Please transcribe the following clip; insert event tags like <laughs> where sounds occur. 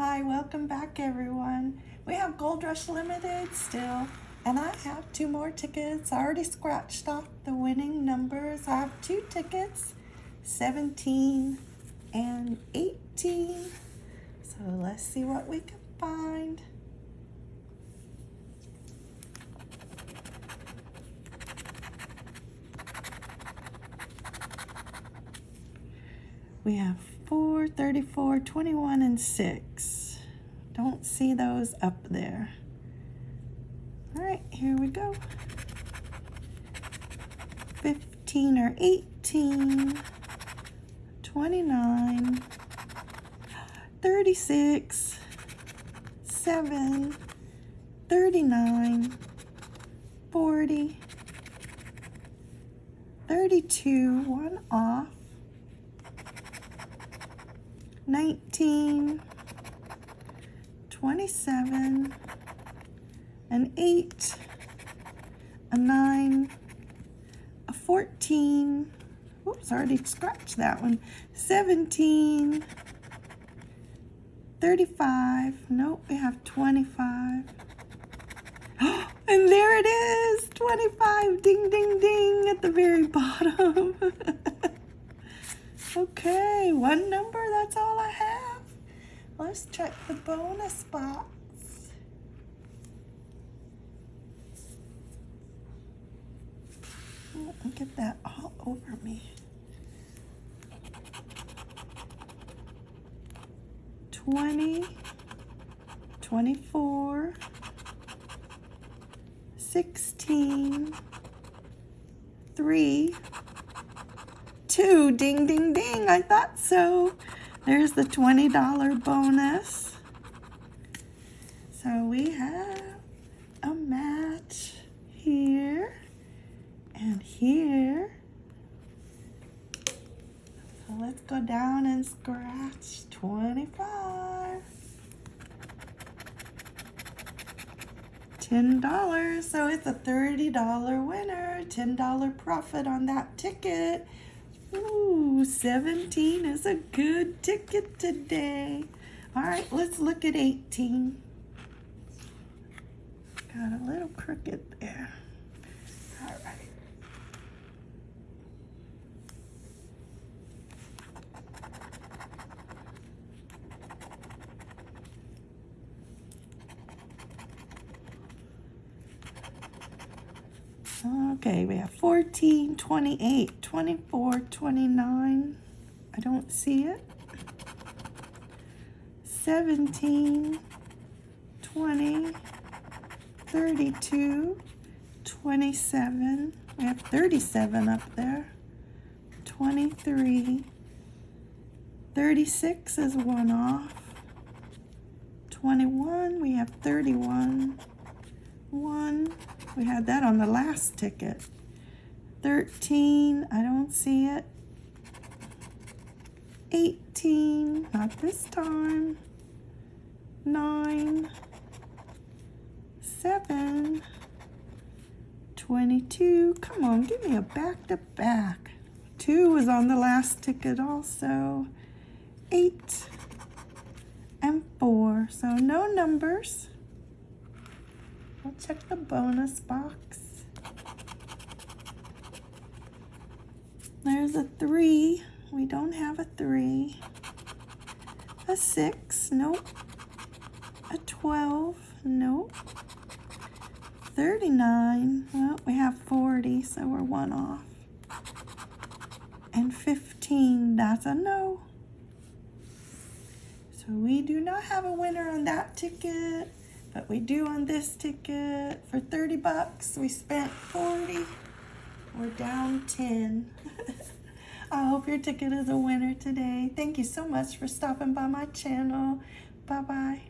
welcome back everyone. We have Gold Rush Limited still, and I have two more tickets. I already scratched off the winning numbers. I have two tickets, 17 and 18. So let's see what we can find. We have 4, 34, 21, and 6. Don't see those up there. All right, here we go. 15 or 18, 29, 36, 7, 39, 40, 32, one off, 19, 27, an 8, a 9, a 14, oops, already scratched that one, 17, 35, nope, we have 25, <gasps> and there it is, 25, ding, ding, ding, at the very <laughs> bottom. Okay, one number, that's all I have. Let's check the bonus box. Oh, get that all over me. 20, 24, 16, 3, two. Ding, ding, ding. I thought so. There's the $20 bonus. So we have a match here and here. So let's go down and scratch 25. $10. So it's a $30 winner, $10 profit on that ticket. Ooh, 17 is a good ticket today. All right, let's look at 18. Got a little crooked there. All right. Okay, we have 14, 28, 24, 29. I don't see it. 17, 20, 32, 27. We have 37 up there. 23. 36 is one off. 21, we have 31. 1, we had that on the last ticket. 13, I don't see it. 18, not this time. 9, 7, 22. Come on, give me a back-to-back. -back. 2 was on the last ticket also. 8 and 4. So no numbers. Check the bonus box. There's a three. We don't have a three. A six, nope. A 12, nope. 39, well, we have 40, so we're one off. And 15, that's a no. So we do not have a winner on that ticket. But we do on this ticket for 30 bucks. We spent 40. We're down 10. <laughs> I hope your ticket is a winner today. Thank you so much for stopping by my channel. Bye-bye.